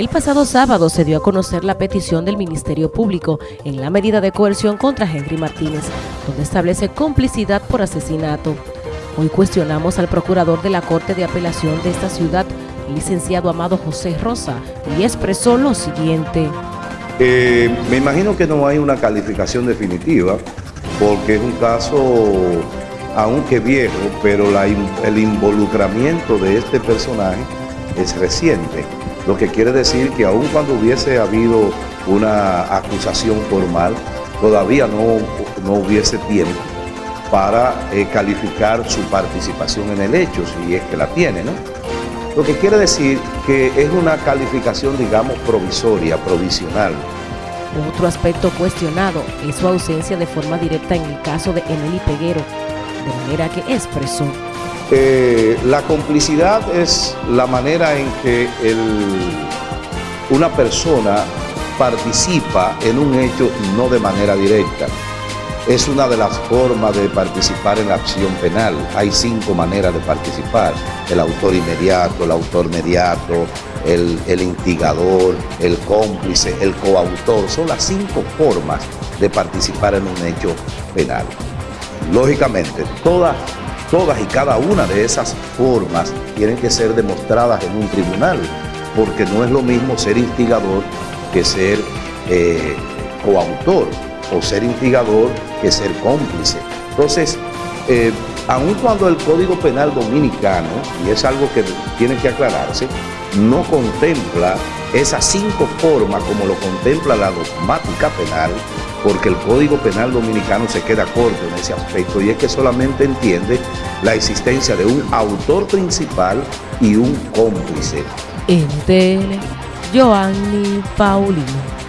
El pasado sábado se dio a conocer la petición del Ministerio Público en la medida de coerción contra Henry Martínez, donde establece complicidad por asesinato. Hoy cuestionamos al procurador de la Corte de Apelación de esta ciudad, el licenciado Amado José Rosa, y expresó lo siguiente. Eh, me imagino que no hay una calificación definitiva, porque es un caso, aunque viejo, pero el involucramiento de este personaje es reciente lo que quiere decir que aun cuando hubiese habido una acusación formal, todavía no, no hubiese tiempo para eh, calificar su participación en el hecho, si es que la tiene, ¿no? Lo que quiere decir que es una calificación, digamos, provisoria, provisional. Otro aspecto cuestionado es su ausencia de forma directa en el caso de Emily Peguero, de manera que expresó eh, la complicidad es la manera en que una persona participa en un hecho no de manera directa. Es una de las formas de participar en la acción penal. Hay cinco maneras de participar. El autor inmediato, el autor mediato, el, el instigador, el cómplice, el coautor. Son las cinco formas de participar en un hecho penal. Lógicamente, todas Todas y cada una de esas formas tienen que ser demostradas en un tribunal, porque no es lo mismo ser instigador que ser eh, coautor, o ser instigador que ser cómplice. Entonces, eh, aun cuando el Código Penal Dominicano, y es algo que tiene que aclararse, no contempla esas cinco formas como lo contempla la dogmática penal, porque el Código Penal Dominicano se queda corto en ese aspecto y es que solamente entiende la existencia de un autor principal y un cómplice. En Joanny Paulino.